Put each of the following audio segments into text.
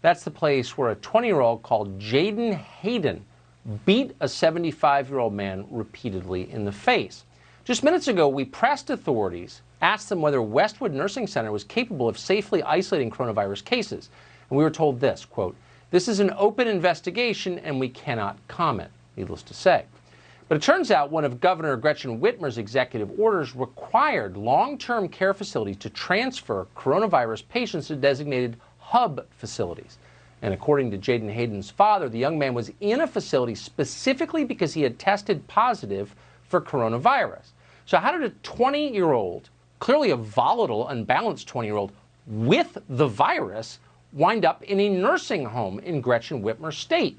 That's the place where a 20 year old called Jaden Hayden beat a 75 year old man repeatedly in the face. Just minutes ago, we pressed authorities, asked them whether Westwood Nursing Center was capable of safely isolating coronavirus cases. And we were told this quote, This is an open investigation and we cannot comment, needless to say. But it turns out one of Governor Gretchen Whitmer's executive orders required long term care facilities to transfer coronavirus patients to designated hub facilities. And according to Jaden Hayden's father, the young man was in a facility specifically because he had tested positive for coronavirus. So, how did a 20 year old, clearly a volatile, unbalanced 20 year old with the virus, wind up in a nursing home in Gretchen Whitmer State?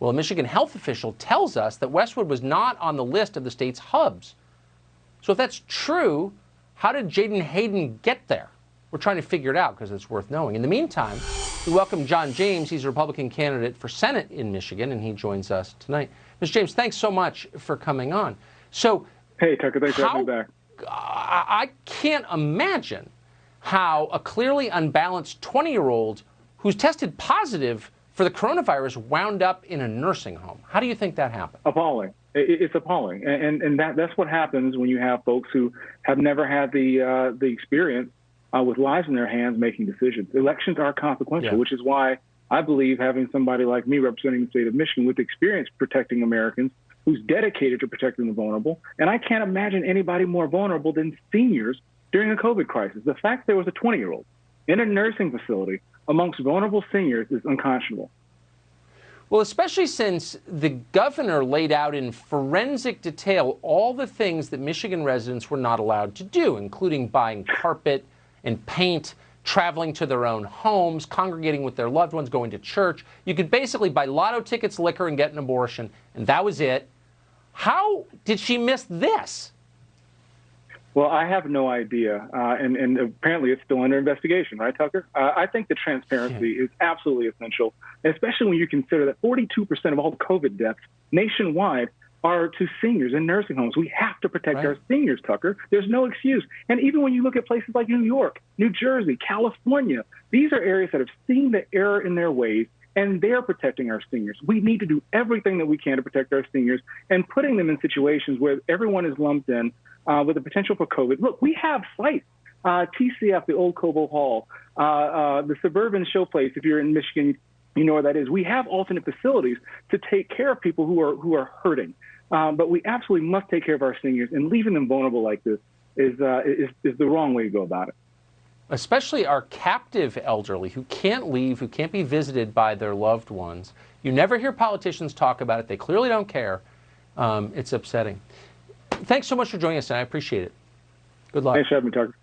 Well, a Michigan health official tells us that Westwood was not on the list of the state's hubs. So, if that's true, how did Jaden Hayden get there? We're trying to figure it out because it's worth knowing. In the meantime, we welcome John James. He's a Republican candidate for Senate in Michigan, and he joins us tonight. Mr. James, thanks so much for coming on. So, Hey, Tucker, thanks how, for having me back. I can't imagine how a clearly unbalanced 20 year old who's tested positive for the coronavirus wound up in a nursing home. How do you think that happened? Appalling. It's appalling, and and that that's what happens when you have folks who have never had the uh, the experience uh, with lives in their hands making decisions. Elections are consequential, yeah. which is why I believe having somebody like me representing the state of Michigan with experience protecting Americans who's dedicated to protecting the vulnerable. And I can't imagine anybody more vulnerable than seniors during a COVID crisis. The fact there was a 20 year old in a nursing facility amongst vulnerable seniors is unconscionable. Well, especially since the governor laid out in forensic detail all the things that Michigan residents were not allowed to do, including buying carpet and paint, traveling to their own homes, congregating with their loved ones, going to church. You could basically buy lotto tickets, liquor, and get an abortion, and that was it. How did she miss this? Well, I have no idea, uh, and, and, apparently it's still under investigation, right, Tucker? Uh, I think the transparency yeah. is absolutely essential, especially when you consider that 42% of all COVID deaths nationwide are to seniors in nursing homes. We have to protect right. our seniors, Tucker. There's no excuse. And even when you look at places like New York, New Jersey, California, these are areas that have seen the error in their ways and they're protecting our seniors. We need to do everything that we can to protect our seniors and putting them in situations where everyone is lumped in uh, with the potential for COVID. Look, we have sites. Uh, TCF, the old Cobo Hall, uh, uh, the suburban showplace. If you're in Michigan, you know where that is. We have alternate facilities to take care of people who are who are hurting. Um, but we absolutely must take care of our seniors, and leaving them vulnerable like this is, uh, is is the wrong way to go about it especially our captive elderly who can't leave, who can't be visited by their loved ones. You never hear politicians talk about it. They clearly don't care. Um, it's upsetting. Thanks so much for joining us, and I appreciate it. Good luck. Thanks for having me, Tucker.